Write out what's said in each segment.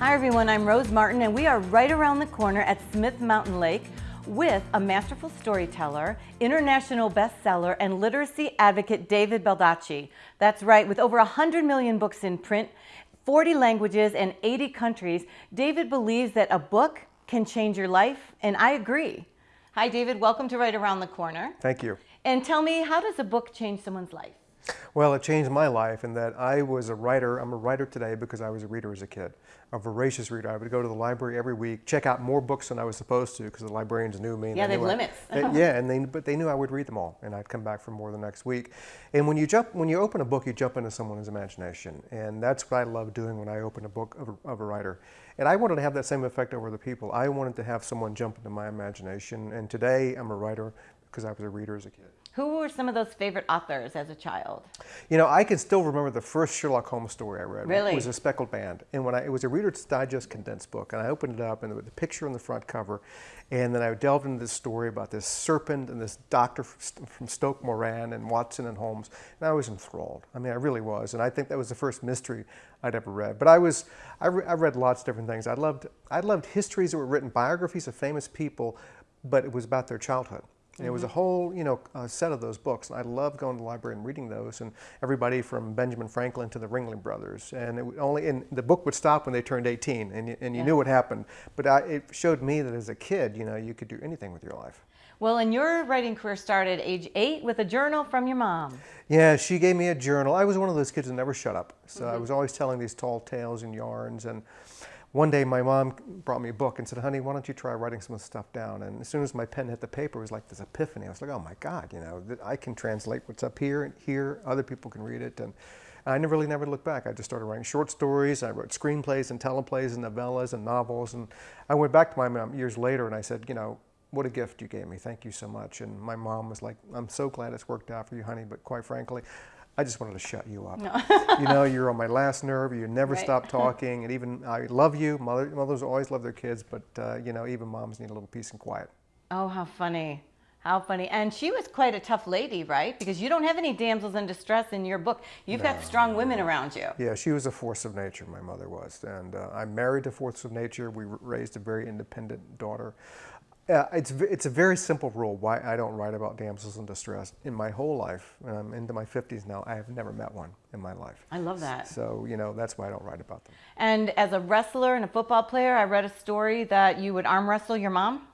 Hi everyone, I'm Rose Martin and we are right around the corner at Smith Mountain Lake with a masterful storyteller, international bestseller, and literacy advocate David Baldacci. That's right, with over 100 million books in print, 40 languages, and 80 countries, David believes that a book can change your life, and I agree. Hi David, welcome to Right Around the Corner. Thank you. And tell me, how does a book change someone's life? Well, it changed my life in that I was a writer. I'm a writer today because I was a reader as a kid, a voracious reader. I would go to the library every week, check out more books than I was supposed to because the librarians knew me. Yeah, they have I, limits. they, yeah, and they, but they knew I would read them all, and I'd come back for more the next week. And when you jump, when you open a book, you jump into someone's imagination, and that's what I love doing when I open a book of a, of a writer. And I wanted to have that same effect over the people. I wanted to have someone jump into my imagination, and today I'm a writer because I was a reader as a kid. Who were some of those favorite authors as a child? You know, I can still remember the first Sherlock Holmes story I read. Really? It was a speckled band. And when I, it was a Reader's Digest condensed book. And I opened it up and there was a picture on the front cover. And then I delved into this story about this serpent and this doctor from Stoke Moran and Watson and Holmes. And I was enthralled. I mean, I really was. And I think that was the first mystery I'd ever read. But I was, I, re I read lots of different things. I loved, I loved histories that were written, biographies of famous people, but it was about their childhood. And it was a mm-hmm. whole, you know, uh, set of those books. And I loved going to the library and reading those. And everybody from Benjamin Franklin to the Ringling Brothers. And it only, and the book would stop when they turned 18, and you, and you yeah. knew what happened. But I, it showed me that as a kid, you know, you could do anything with your life. Well, and your writing career started age eight with a journal from your mom. Yeah, she gave me a journal. I was one of those kids that never shut up. So mm -hmm. I was always telling these tall tales and yarns. And one day my mom brought me a book and said, honey, why don't you try writing some of the stuff down? And as soon as my pen hit the paper, it was like this epiphany. I was like, oh my God, you know, I can translate what's up here and here. Other people can read it. And I never really never looked back. I just started writing short stories. I wrote screenplays and teleplays and novellas and novels. And I went back to my mom years later and I said, you know, what a gift you gave me. Thank you so much. And my mom was like, I'm so glad it's worked out for you, honey. But quite frankly, I just wanted to shut you up. No. you know, you're on my last nerve. You never right. stop talking. And even, I love you. Mother, mothers always love their kids, but, uh, you know, even moms need a little peace and quiet. Oh, how funny. How funny. And she was quite a tough lady, right? Because you don't have any damsels in distress in your book. You've no, got strong women around you. Yeah, she was a force of nature, my mother was. And uh, I'm married to force of nature. We raised a very independent daughter. Uh, it's, it's a very simple rule why I don't write about damsels in distress. In my whole life, and I'm into my 50s now, I have never met one in my life. I love that. So, you know, that's why I don't write about them. And as a wrestler and a football player, I read a story that you would arm wrestle your mom?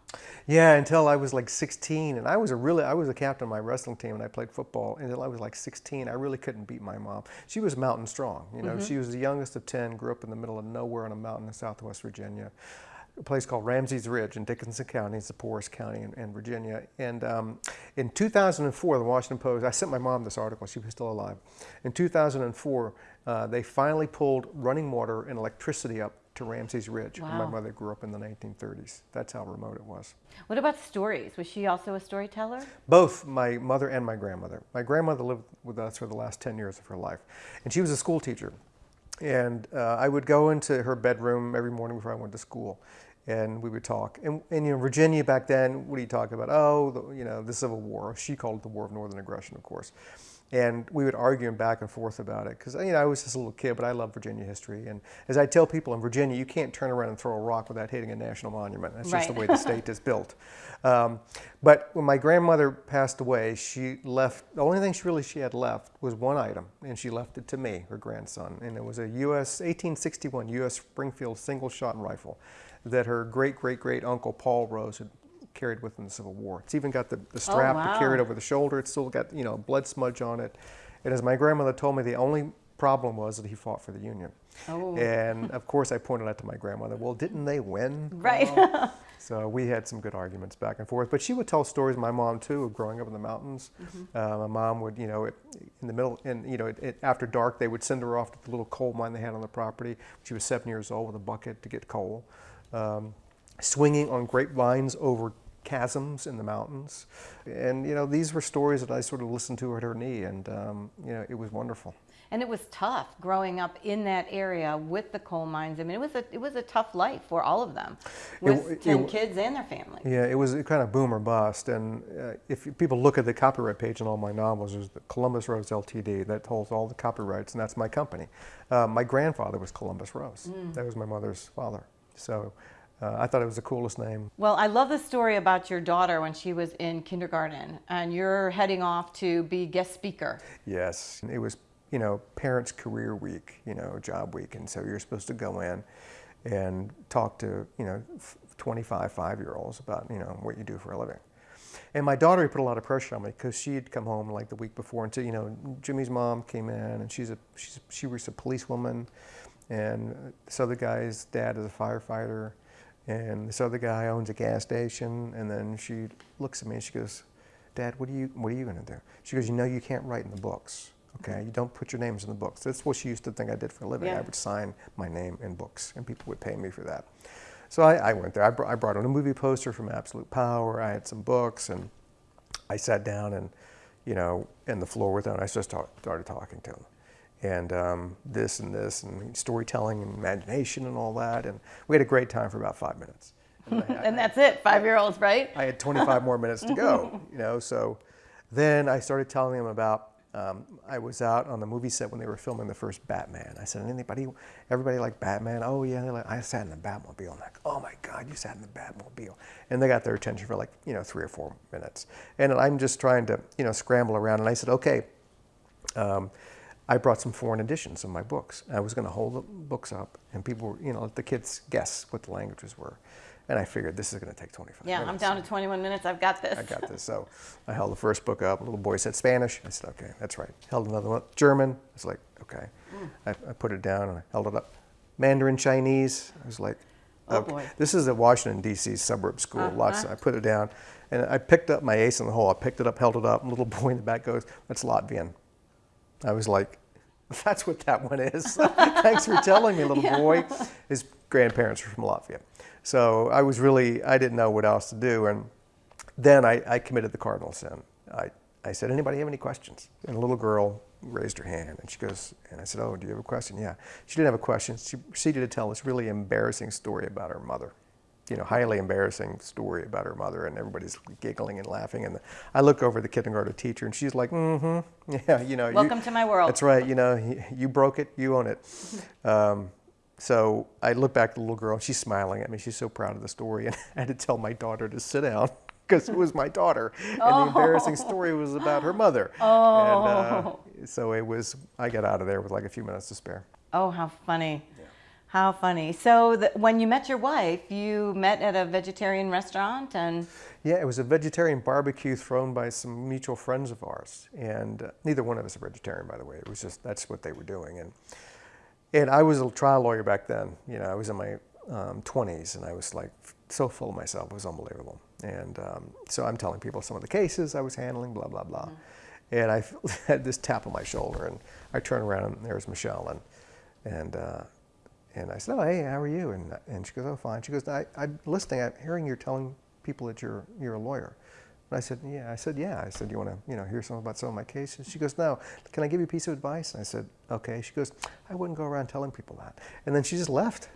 Yeah, until I was like 16, and I was a really, I was a captain of my wrestling team, and I played football until I was like 16. I really couldn't beat my mom. She was mountain strong, you know. Mm -hmm. She was the youngest of 10, grew up in the middle of nowhere on a mountain in Southwest Virginia a place called Ramsey's Ridge in Dickenson County. It's the poorest county in, in Virginia. And um, in 2004, the Washington Post, I sent my mom this article. She was still alive. In 2004, uh, they finally pulled running water and electricity up to Ramsey's Ridge. Wow. My mother grew up in the 1930s. That's how remote it was. What about stories? Was she also a storyteller? Both my mother and my grandmother. My grandmother lived with us for the last 10 years of her life. And she was a school teacher. And uh, I would go into her bedroom every morning before I went to school and we would talk. And, and, you know, Virginia back then, what do you talk about? Oh, the, you know, the Civil War. She called it the War of Northern Aggression, of course. And we would argue back and forth about it because you know I was just a little kid, but I love Virginia history. And as I tell people in Virginia, you can't turn around and throw a rock without hitting a national monument. That's right. just the way the state is built. Um, but when my grandmother passed away, she left. The only thing she really she had left was one item, and she left it to me, her grandson, and it was a U.S. 1861 U.S. Springfield single-shot rifle that her great great great uncle Paul Rose had carried with him in the Civil War. It's even got the, the strap oh, wow. to carry it over the shoulder. It's still got you know blood smudge on it. And as my grandmother told me, the only problem was that he fought for the Union. Oh. And of course, I pointed out to my grandmother, well, didn't they win? Right. so we had some good arguments back and forth. But she would tell stories, my mom too, of growing up in the mountains. Mm -hmm. uh, my mom would, you know, in the middle, and you know, it, it, after dark, they would send her off to the little coal mine they had on the property. She was seven years old with a bucket to get coal um, swinging on grapevines over chasms in the mountains. And, you know, these were stories that I sort of listened to at her knee, and, um, you know, it was wonderful. And it was tough growing up in that area with the coal mines. I mean, it was a, it was a tough life for all of them with it- 10 it- kids and their families. Yeah, it was kind of boom or bust. And uh, if people look at the copyright page in all my novels, there's the Columbus Rose Ltd. that holds all the copyrights, and that's my company. Uh, my grandfather was Columbus Rose. That was my mother's father. So uh, I thought it was the coolest name. Well, I love the story about your daughter when she was in kindergarten and you're heading off to be guest speaker. Yes, it was you know parents' career week, you know job week, and so you're supposed to go in and talk to you know 25 five-year-olds about you know what you do for a living. And my daughter put a lot of pressure on me because she had come home like the week before and said, you know, Jimmy's mom came in and she's a she's, she was a policewoman, and this other guy's dad is a firefighter, and this other guy owns a gas station. And then she looks at me and she goes, Dad, what are you what are you going to do? She goes, you know, you can't write in the books. Okay, mm-hmm. you don't put your names in the books. That's what she used to think I did for a living. Yeah. I would sign my name in books, and people would pay me for that. So I, I went there. I, br- I brought in a movie poster from Absolute Power. I had some books, and I sat down and, you know, in the floor with them. And I just start, started talking to them, and um, this and this and storytelling and imagination and all that. And we had a great time for about five minutes. And I- And that's it, five year olds, right? I had 25 more minutes to go, you know. So then I started telling them about. Um, I was out on the movie set when they were filming the first Batman. I said, "Anybody, everybody like Batman? Oh yeah." They're like, I sat in the Batmobile. I'm like, "Oh my God, you sat in the Batmobile!" And they got their attention for like you know three or four minutes. And I'm just trying to you know scramble around. And I said, "Okay." Um, I brought some foreign editions of my books. I was going to hold the books up, and people, were, you know, let the kids guess what the languages were. And I figured this is going to take 25 Yeah, minutes. I'm down to 21 minutes. I've got this. I got this. So I held the first book up. A little boy said Spanish. I said, okay, that's right. Held another one. German. I was like, okay. Mm. I, I put it down and I held it up. Mandarin Chinese. I was like, Oh, okay. boy. This is a Washington, D.C. suburb school. Uh-huh. Lots. I put it down. And I picked up my ace in the hole. I picked it up, held it up. And little boy in the back goes, that's Latvian. I was like, that's what that one is. Thanks for telling me, little boy. His grandparents were from Latvia. So I was really, I didn't know what else to do. And then I, I committed the cardinal sin. I, I said, anybody have any questions? And a little girl raised her hand and she goes, and I said, oh, do you have a question? Yeah. She didn't have a question. She proceeded to tell this really embarrassing story about her mother. You know, highly embarrassing story about her mother, and everybody's giggling and laughing. And I look over the kindergarten teacher, and she's like, "Mm-hmm, yeah, you know." you- Welcome to my world. That's right. You know, you, you broke it, you own it. Um, so I look back at the little girl, and she's smiling at me. She's so proud of the story, and I had to tell my daughter to sit down because it was my daughter, and the embarrassing story was about her mother. Oh. And uh, so it was. I got out of there with like a few minutes to spare. Oh, how funny. How funny. So, the, when you met your wife, you met at a vegetarian restaurant and Yeah, it was a vegetarian barbecue thrown by some mutual friends of ours, and uh, neither one of us are vegetarian, by the way. It was just that's what they were doing, and and I was a trial lawyer back then. You know, I was in my um, 20s, and I was like so full of myself, it was unbelievable. And um, so I'm telling people some of the cases I was handling, blah blah blah, and I had this tap on my shoulder, and I turn around, and there's Michelle, and and. Uh, and I said, "Oh, hey, how are you?" And, and she goes, "Oh, fine." She goes, I, "I'm listening. I'm hearing you're telling people that you're you're a lawyer." And I said, "Yeah." I said, "Yeah." I said, "You want to, you know, hear something about some of my cases?" She goes, "No. Can I give you a piece of advice?" And I said, "Okay." She goes, "I wouldn't go around telling people that." And then she just left.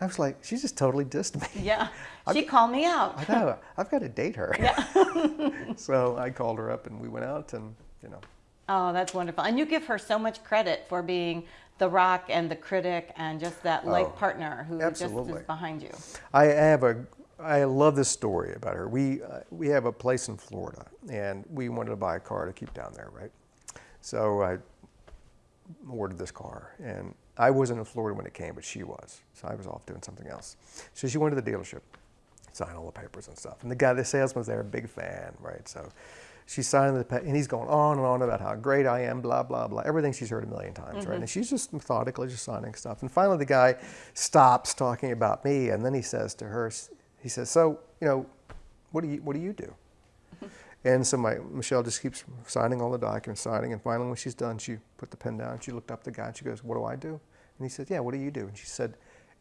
I was like, she just totally dissed me. yeah, she called me out. I know. I've got to date her. Yeah. so I called her up and we went out and you know. Oh, that's wonderful. And you give her so much credit for being the rock and the critic and just that life Oh, partner who just is behind you. I have a, I love this story about her. We, uh, we have a place in Florida, and we wanted to buy a car to keep down there, right? So I ordered this car, and I wasn't in Florida when it came, but she was. So I was off doing something else. So she went to the dealership, signed all the papers and stuff. And the guy, the salesman was there, a big fan, right? So she's signing the, pa- and he's going on and on about how great I am, blah, blah, blah. Everything she's heard a million times, right? Mm-hmm. And she's just methodically just signing stuff. And finally the guy stops talking about me, and then he says to her, he says, so, you know, what do you, what do you do? And so my Michelle just keeps signing all the documents, signing, and finally when she's done, she put the pen down. She looked up at the guy and she goes, "What do I do?" And he said, "Yeah, what do you do?" And she said,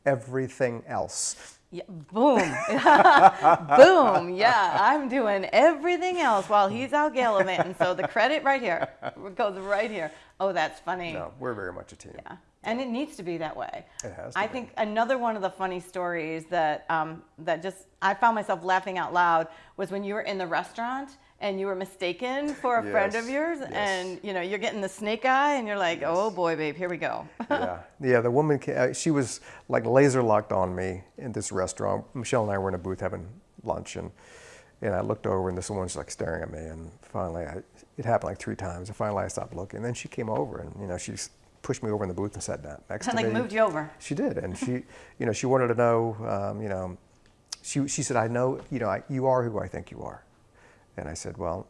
everything else. Yeah, boom. boom. Yeah, I'm doing everything else while he's out gallivanting. So the credit right here goes right here. Oh, that's funny. No, we're very much a team. Yeah. And it needs to be that way. It has to I be. think another one of the funny stories that um, that just I found myself laughing out loud was when you were in the restaurant and you were mistaken for a friend of yours, yes. and you know you're getting the snake eye, and you're like, oh boy, babe, here we go. yeah, yeah. The woman, uh, she was like laser locked on me in this restaurant. Michelle and I were in a booth having lunch, and and I looked over, and this woman's like staring at me. And finally, I, it happened like three times. And finally, I stopped looking. And then she came over, and you know, she pushed me over in the booth and sat down next and to like me. moved you over. She did, and she, you know, she wanted to know, um, you know, she she said, I know, you know, I, you are who I think you are, and I said, well,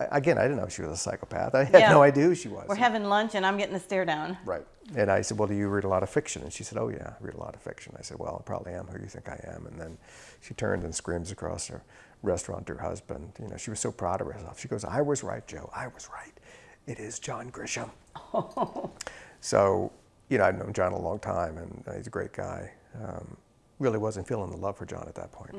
I, again, I didn't know she was a psychopath. I had Yeah. no idea who she was. We're having lunch, and I'm getting the stare down. Right. And I said, Well, do you read a lot of fiction? And she said, Oh, yeah, I read a lot of fiction. I said, Well, I probably am who you think I am. And then she turned and screams across her restaurant to her husband. You know, she was so proud of herself. She goes, I was right, Joe. I was right. It is John Grisham. so, you know, I've known John a long time, and he's a great guy. Um, really wasn't feeling the love for John at that point.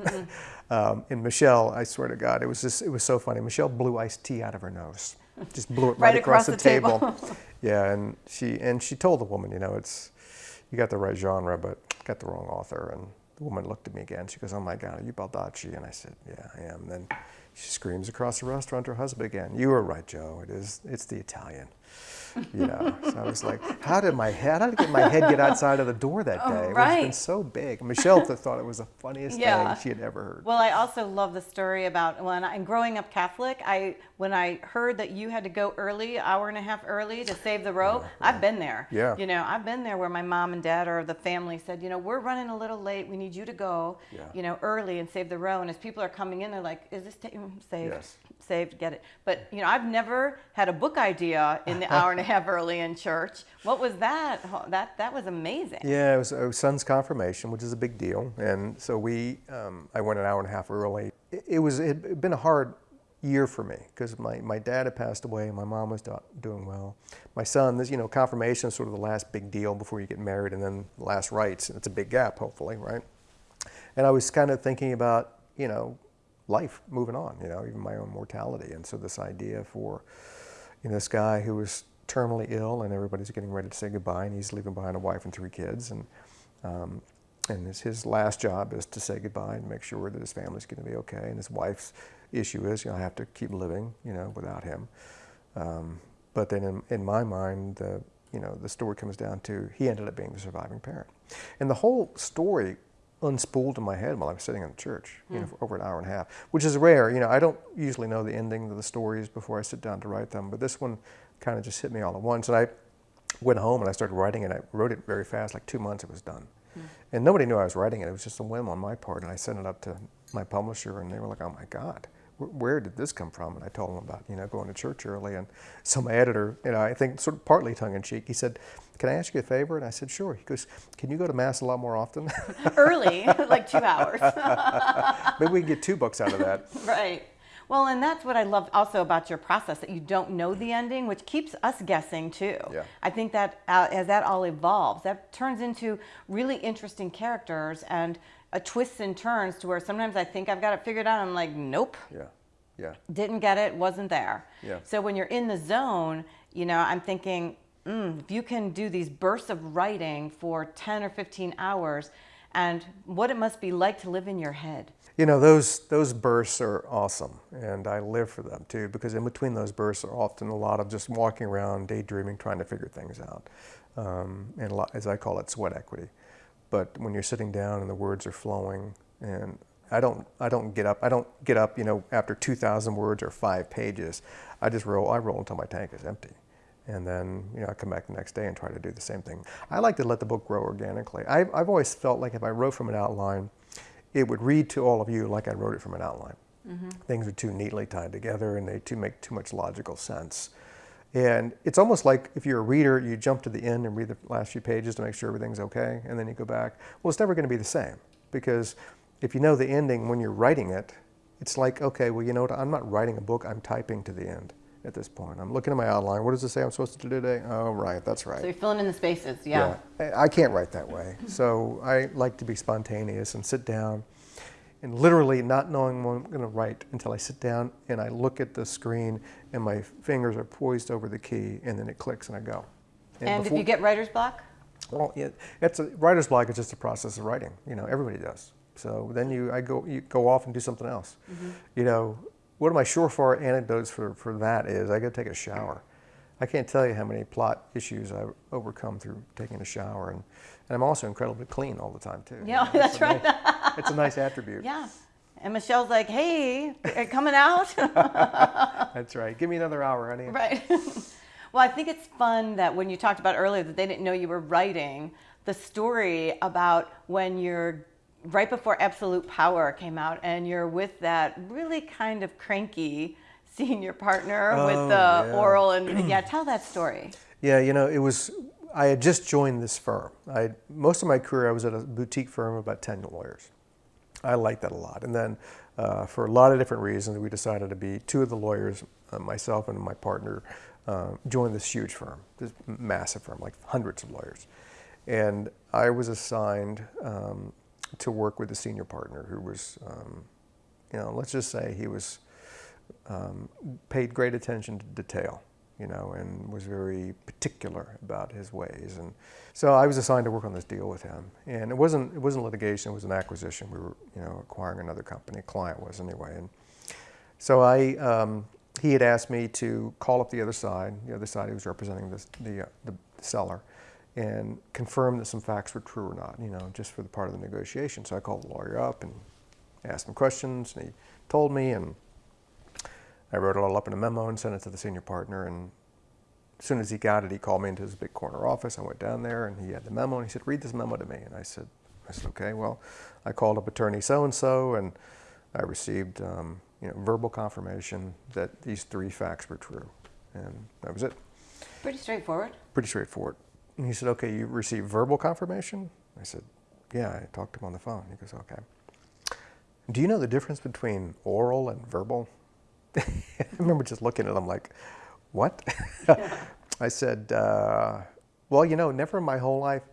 um, and Michelle, I swear to God, it was just, it was so funny. Michelle blew iced tea out of her nose. Just blew it right, Right across the, the table. table. yeah, and she and she told the woman, you know, it's you got the right genre, but got the wrong author. And the woman looked at me again. She goes, "Oh my God, are you Baldacci?" And I said, "Yeah, I am." And then she screams across the restaurant to her husband again. You were right, Joe. It is. It's the Italian. You know. so I was like, "How did my head? How did get my head get outside of the door that day? It was been Oh, so big." Michelle thought it was the funniest Yeah. thing she had ever heard. Well, I also love the story about when I'm growing up Catholic. I when I heard that you had to go early, hour and a half early to save the row. I've been there. Yeah. You know, I've been there where my mom and dad or the family said, you know, we're running a little late. We need you to go, Yeah. you know, early and save the row. And as people are coming in, they're like, is this mm, saved? Yes. Saved, get it. But you know, I've never had a book idea in the hour and a half early in church. What was that? That that was amazing. Yeah, it was our son's confirmation, which is a big deal, and so we, um, I went an hour and a half early. It, it was it had been a hard year for me because my, my dad had passed away, and my mom was do- doing well. My son, this you know, confirmation is sort of the last big deal before you get married, and then the last rites, it's a big gap, hopefully, right? And I was kind of thinking about you know, life moving on, you know, even my own mortality, and so this idea for you know, this guy who was terminally ill and everybody's getting ready to say goodbye and he's leaving behind a wife and three kids and um, and his, his last job is to say goodbye and make sure that his family's going to be okay and his wife's issue is you know I have to keep living you know without him. Um, but then in, in my mind the you know the story comes down to he ended up being the surviving parent. And the whole story unspooled in my head while I was sitting in the church, you know, for over an hour and a half, which is rare. You know, I don't usually know the ending of the stories before I sit down to write them, but this one kind of just hit me all at once. And I went home and I started writing it. I wrote it very fast, like two months it was done. Hmm. And nobody knew I was writing it. It was just a whim on my part. And I sent it up to my publisher and they were like, oh my God, where did this come from? And I told them about, you know, going to church early. And so my editor, you know, I think sort of partly tongue in cheek, he said, can I ask you a favor? And I said, sure. He goes, can you go to mass a lot more often? Early, like two hours. Maybe we can get two books out of that. Right. Well, and that's what I love also about your process that you don't know the ending, which keeps us guessing too. Yeah. I think that uh, as that all evolves, that turns into really interesting characters and a twists and turns to where sometimes I think I've got it figured out. I'm like, nope, Yeah, yeah, didn't get it, wasn't there. Yeah. So when you're in the zone, you know, I'm thinking, mm, if you can do these bursts of writing for 10 or 15 hours, and what it must be like to live in your head. You know, those, those bursts are awesome, and I live for them too, because in between those bursts are often a lot of just walking around, daydreaming, trying to figure things out, um, and lot, as I call it, sweat equity. But when you're sitting down and the words are flowing, and I don't, I don't get up, I don't get up, you know, after 2,000 words or five pages. I just roll, I roll until my tank is empty. And then, you know, I come back the next day and try to do the same thing. I like to let the book grow organically. I've, I've always felt like if I wrote from an outline, it would read to all of you like I wrote it from an outline. Mm-hmm. Things are too neatly tied together and they too make too much logical sense. And it's almost like if you're a reader, you jump to the end and read the last few pages to make sure everything's okay, and then you go back. Well, it's never going to be the same because if you know the ending when you're writing it, it's like, okay, well, you know what? I'm not writing a book, I'm typing to the end. At this point. I'm looking at my outline. What does it say I'm supposed to do today? Oh, right, that's right. So you're filling in the spaces, yeah. Yeah, I can't write that way. So I like to be spontaneous and sit down and literally not knowing what I'm going to write until I sit down and I look at the screen and my fingers are poised over the key and then it clicks and I go. And if before- you get writer's block? well, yeah, it's a writer's block is just a process of writing. You know, everybody does. So then you, I go, you go off and do something else. Mm-hmm. You know, one of my surefire anecdotes for, for that is I go take a shower. I can't tell you how many plot issues I've overcome through taking a shower, and, and I'm also incredibly clean all the time too. You Yeah, know, that's a right. nice- it's a nice attribute. Yeah. And Michelle's like, hey, are coming out? That's right. Give me another hour, honey. right. well, I think it's fun that when you talked about earlier that they didn't know you were writing the story about when you're right before Absolute Power came out and you're with that really kind of cranky senior partner with Oh, the yeah. oral and yeah, tell that story. Yeah, you know, it was. I had just joined this firm. I most of my career I was at a boutique firm of about ten lawyers. I liked that a lot, and then uh, for a lot of different reasons, we decided to be two of the lawyers, uh, myself and my partner, uh, joined this huge firm, this massive firm, like hundreds of lawyers, and I was assigned um, to work with the senior partner, who was, um, you know, let's just say he was um, paid great attention to detail, you know, and was very particular about his ways. And so I was assigned to work on this deal with him. And it wasn't it wasn't litigation; it was an acquisition. We were, you know, acquiring another company. A client was anyway. And so I, um, he had asked me to call up the other side. The other side he was representing the uh, the seller. And confirm that some facts were true or not, you know, just for the part of the negotiation. So I called the lawyer up and asked him questions, and he told me, and I wrote it all up in a memo and sent it to the senior partner. And as soon as he got it, he called me into his big corner office. I went down there and he had the memo and he said, read this memo to me. And I said, I said, okay, well, I called up attorney so-and-so and I received, um, you know, verbal confirmation that these three facts were true. And that was it. Pretty straightforward. Pretty straightforward. And he said, okay, you received verbal confirmation? I said, yeah, I talked to him on the phone. He goes, okay. Do you know the difference between oral and verbal? I remember just looking at him like, what? I said, uh, well, you know, never in my whole life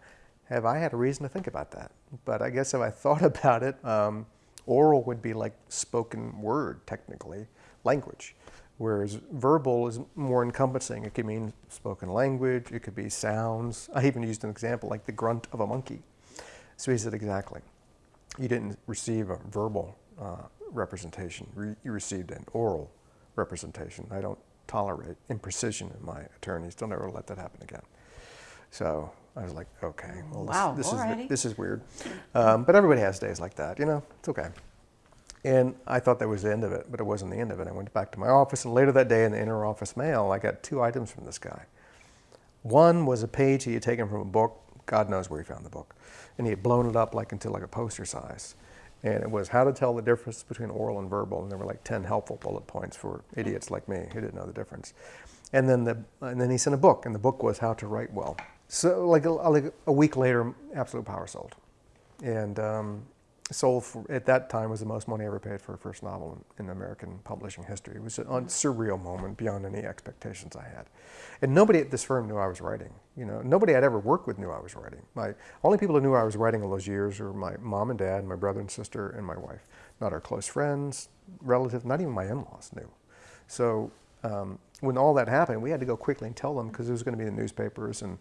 have I had a reason to think about that. But I guess if I thought about it, um, oral would be like spoken word, technically, language. Whereas verbal is more encompassing. It could mean spoken language, it could be sounds. I even used an example like the grunt of a monkey. So he said, exactly. You didn't receive a verbal uh, representation, Re- you received an oral representation. I don't tolerate imprecision in my attorneys. Don't ever let that happen again. So I was like, okay, well, this, Wow, this, is, this is weird. Um, but everybody has days like that, you know, it's okay. And I thought that was the end of it, but it wasn't the end of it. I went back to my office, and later that day in the inner office mail, I got two items from this guy. One was a page he had taken from a book. God knows where he found the book, and he had blown it up like into like a poster size. And it was how to tell the difference between oral and verbal, and there were like ten helpful bullet points for idiots like me who didn't know the difference. And then the and then he sent a book, and the book was how to write well. So like a, like a week later, Absolute Power sold, and um, sold for, at that time was the most money I ever paid for a first novel in, in American publishing history. It was a surreal moment beyond any expectations I had. And nobody at this firm knew I was writing. You know, nobody I'd ever worked with knew I was writing. My only people who knew I was writing all those years were my mom and dad, my brother and sister, and my wife. Not our close friends, relatives, not even my in-laws knew. So um, when all that happened, we had to go quickly and tell them because it was going to be in the newspapers. And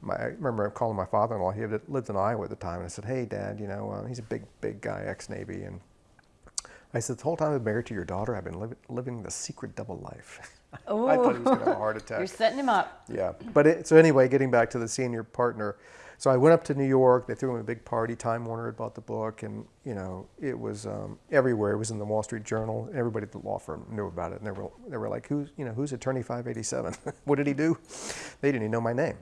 my, I remember calling my father-in-law. He lived in Iowa at the time, and I said, "Hey, Dad, you know, uh, he's a big, big guy, ex-Navy." And I said, "The whole time I've been married to your daughter, I've been living, living the secret double life." I thought he was going to have a heart attack. You're setting him up. Yeah. But it, so anyway, getting back to the senior partner. So I went up to New York. They threw him a big party. Time Warner had bought the book, and you know it was um, everywhere. It was in the Wall Street Journal. Everybody at the law firm knew about it, and they were they were like, "Who's you know who's Attorney 587? what did he do?" They didn't even know my name.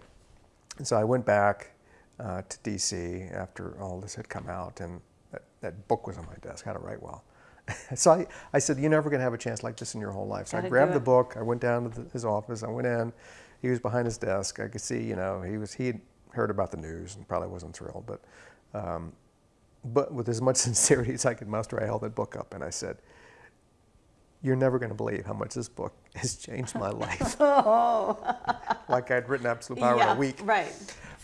And so I went back uh, to D.C. after all this had come out, and that, that book was on my desk, How to Write Well. so I, I said, You're never going to have a chance like this in your whole life. So Gotta I grabbed the book. I went down to the, his office. I went in. He was behind his desk. I could see, you know, he was he had heard about the news and probably wasn't thrilled, but um, but with as much sincerity as I could muster, I held that book up and I said, you're never going to believe how much this book has changed my life. Oh, like I'd written Absolute Power yeah, in a week. right.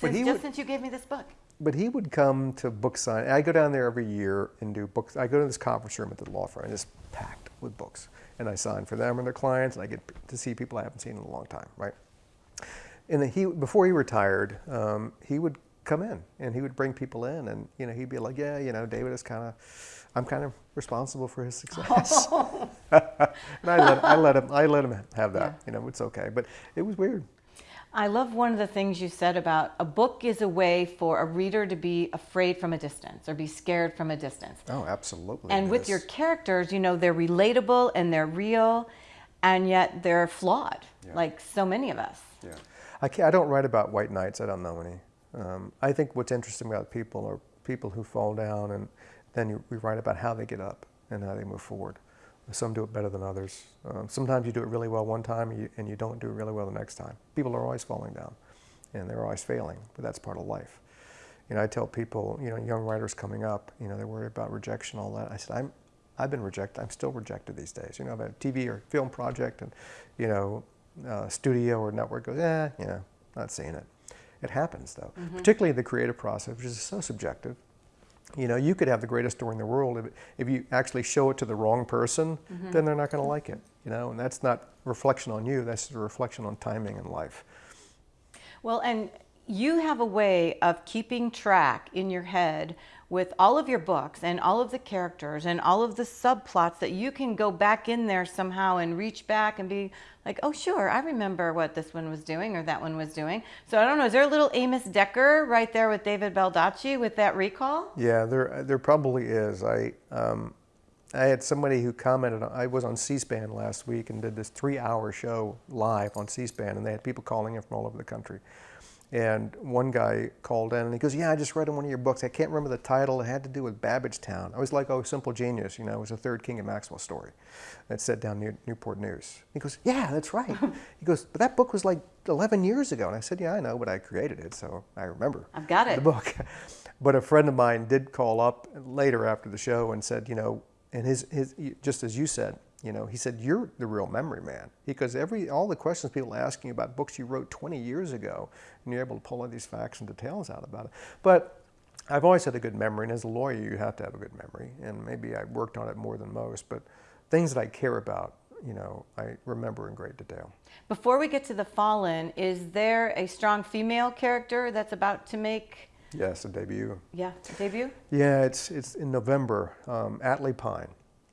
But Since, just would- since you gave me this book. But he would come to book sign. I go down there every year and do books. I go to this conference room at the law firm, and it's packed with books. And I sign for them and their clients, and I get to see people I haven't seen in a long time, right? And he, before he retired, um, he would come in and he would bring people in, and you know, he'd be like, "Yeah, you know, David is kind of, I'm kind of responsible for his success." and I let, I let him, I let him have that. You know, it's okay. But it was weird. I love one of the things you said about a book is a way for a reader to be afraid from a distance or be scared from a distance. Oh, absolutely. And with is. your characters, you know, they're relatable and they're real, and yet they're flawed, Yeah. like so many of us. Yeah, I, I don't write about white knights. I don't know any. Um, I think what's interesting about people are people who fall down, and then you, we write about how they get up and how they move forward. Some do it better than others. Um, sometimes you do it really well one time, and you, and you don't do it really well the next time. People are always falling down, and they're always failing, but that's part of life. You know, I tell people, you know, young writers coming up, you know, they're worried about rejection, all that. I said, I'm, I've been rejected. I'm still rejected these days. You know, I've had a TV or film project, and you know, uh, studio or network goes, eh, you know, not seeing it. It happens though, particularly the creative process, which is so subjective. You know, you could have the greatest story in the world. If, if you actually show it to the wrong person, then they're not going to like it. You know, and that's not reflection on you. That's a reflection on timing in life. Well, and you have a way of keeping track in your head with all of your books and all of the characters and all of the subplots that you can go back in there somehow and reach back and be like, oh, sure, I remember what this one was doing or that one was doing. So I don't know, is there a little Amos Decker right there with David Baldacci with that recall? Yeah, there there probably is. I um, I had somebody who commented. I was on C-SPAN last week and did this three-hour show live on C-SPAN, and they had people calling in from all over the country. And one guy called in and he goes, "Yeah, I just read in one of your books. I can't remember the title. It had to do with Babbage Town. I was like, oh, Simple Genius. You know, it was a third King and Maxwell story. It set down near Newport News." He goes, "Yeah, that's right." he goes, "But that book was like 11 years ago." And I said, "Yeah, I know, but I created it, so I remember." I've got it. the book. But a friend of mine did call up later after the show and said, you know, and his, his just as you said, you know, he said, you're the real memory man because every all the questions people are asking about books you wrote 20 years ago, and you're able to pull all these facts and details out about it. But I've always had a good memory, and as a lawyer, you have to have a good memory, and maybe I worked on it more than most. But things that I care about, you know, I remember in great detail. Before we get to The Fallen, is there a strong female character that's about to make, Yes, a debut. yeah, a debut? Yeah, it's it's in November. Um, Atlee Pine,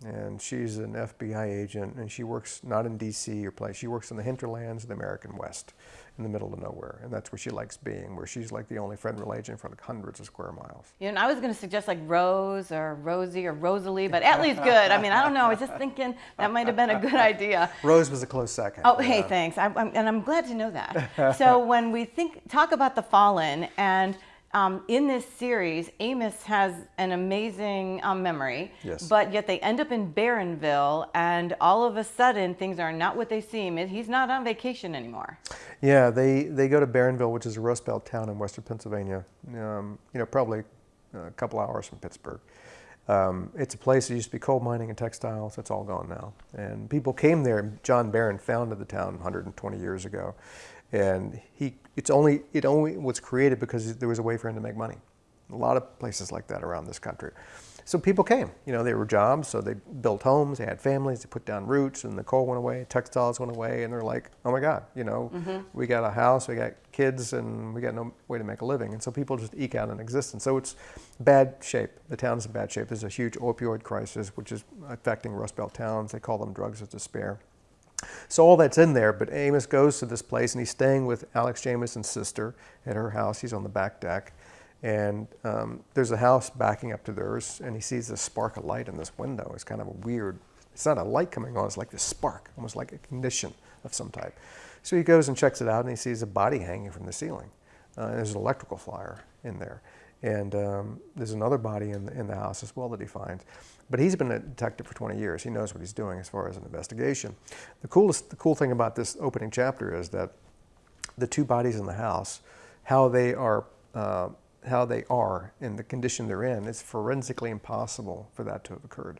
and she's an FBI agent, and she works not in D.C. or place. She works in the hinterlands of the American West, in the middle of nowhere, and that's where she likes being. Where she's like the only federal agent for like hundreds of square miles. You know, I was going to suggest like Rose or Rosie or Rosalie, but Atlee's good. I mean, I don't know. I was just thinking that might have been a good idea. Rose was a close second. Oh, hey, yeah. thanks. I'm, I'm, and I'm glad to know that. so when we think talk about the fallen, and um, in this series, Amos has an amazing um, memory, Yes. but yet they end up in Baronville, and all of a sudden things are not what they seem. He's not on vacation anymore. Yeah, they, they go to Baronville, which is a Rust Belt town in western Pennsylvania. Um, you know, probably a couple hours from Pittsburgh. Um, it's a place that used to be coal mining and textiles. That's all gone now. And people came there. John Baron founded the town 120 years ago, and he it's only it only was created because there was a way for him to make money. A lot of places like that around this country. So people came. You know, they were jobs, so they built homes, they had families, they put down roots, and the coal went away, textiles went away, and they're like, oh my God, you know, mm-hmm. we got a house, we got kids, and we got no way to make a living. And so people just eke out an existence. So it's bad shape. The town is in bad shape. There's a huge opioid crisis, which is affecting Rust Belt towns. They call them drugs of despair. So all that's in there, but Amos goes to this place and he's staying with Alex Jamison's sister at her house. He's on the back deck. And um, there's a house backing up to theirs, and he sees this spark of light in this window. It's kind of a weird, it's not a light coming on, it's like this spark, almost like a ignition of some type. So he goes and checks it out, and he sees a body hanging from the ceiling. Uh, there's an electrical flyer in there. And um, there's another body in the, in the house as well that he finds. But he's been a detective for 20 years. He knows what he's doing as far as an investigation. The coolest, the cool thing about this opening chapter is that the two bodies in the house, how they are, uh, how they are in the condition they're in, it's forensically impossible for that to have occurred.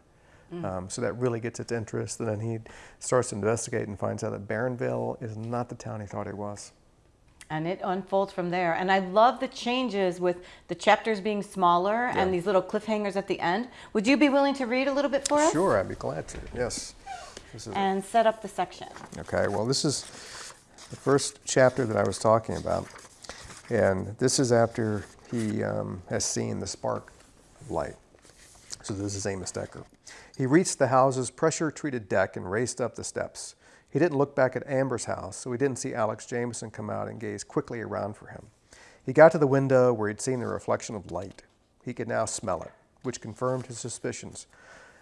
Um, so that really gets its interest. And then he starts to investigate and finds out that Baronville is not the town he thought it was. And it unfolds from there. And I love the changes with the chapters being smaller Yeah. and these little cliffhangers at the end. Would you be willing to read a little bit for us? Sure, I'd be glad to. Yes. This is And set up the section. Okay, well, this is the first chapter that I was talking about. And this is after he um, has seen the spark of light. So this is Amos Decker. He reached the house's pressure treated deck and raced up the steps. He didn't look back at Amber's house, so he didn't see Alex Jamison come out and gaze quickly around for him. He got to the window where he'd seen the reflection of light. He could now smell it, which confirmed his suspicions.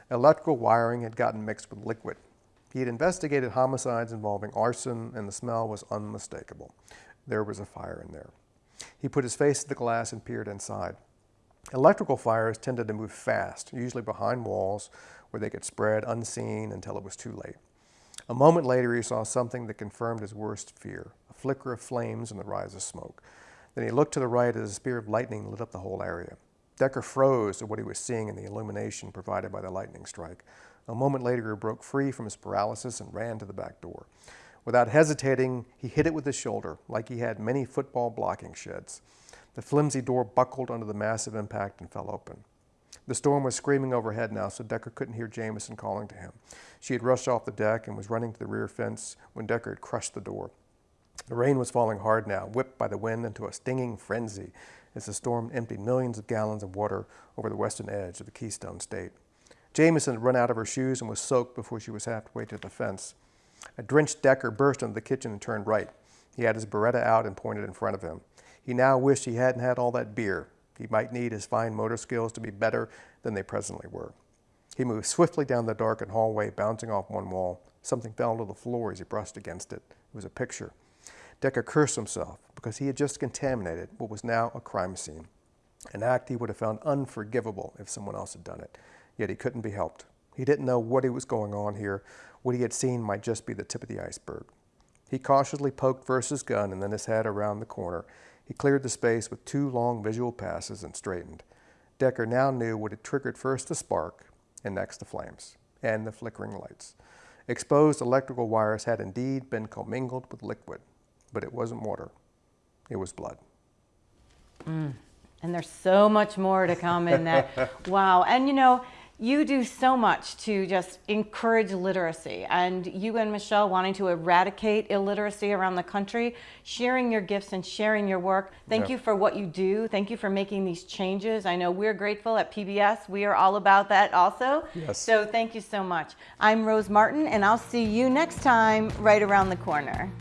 Electrical wiring had gotten mixed with liquid. He had investigated homicides involving arson, and the smell was unmistakable. There was a fire in there. He put his face to the glass and peered inside. Electrical fires tended to move fast, usually behind walls where they could spread unseen until it was too late. A moment later, he saw something that confirmed his worst fear a flicker of flames and the rise of smoke. Then he looked to the right as a spear of lightning lit up the whole area. Decker froze at what he was seeing in the illumination provided by the lightning strike. A moment later, he broke free from his paralysis and ran to the back door. Without hesitating, he hit it with his shoulder, like he had many football blocking sheds. The flimsy door buckled under the massive impact and fell open. The storm was screaming overhead now, so Decker couldn't hear Jamison calling to him. She had rushed off the deck and was running to the rear fence when Decker had crushed the door. The rain was falling hard now, whipped by the wind into a stinging frenzy as the storm emptied millions of gallons of water over the western edge of the Keystone State. Jamison had run out of her shoes and was soaked before she was halfway to the fence. A drenched Decker burst into the kitchen and turned right. He had his Beretta out and pointed in front of him. He now wished he hadn't had all that beer. He might need his fine motor skills to be better than they presently were. He moved swiftly down the darkened hallway, bouncing off one wall. Something fell to the floor as he brushed against it. It was a picture. Decker cursed himself because he had just contaminated what was now a crime scene, an act he would have found unforgivable if someone else had done it. Yet he couldn't be helped. He didn't know what was going on here. What he had seen might just be the tip of the iceberg. He cautiously poked Versa's gun and then his head around the corner. He cleared the space with two long visual passes and straightened. Decker now knew what had triggered first the spark and next the flames and the flickering lights. Exposed electrical wires had indeed been commingled with liquid, but it wasn't water. It was blood. Mm. And there's so much more to come in that. wow. And you know, you do so much to just encourage literacy. And you and Michelle wanting to eradicate illiteracy around the country, sharing your gifts and sharing your work. Thank Yeah. you for what you do. Thank you for making these changes. I know we're grateful at PBS. We are all about that also. Yes. So thank you so much. I'm Rose Martin, and I'll see you next time right around the corner.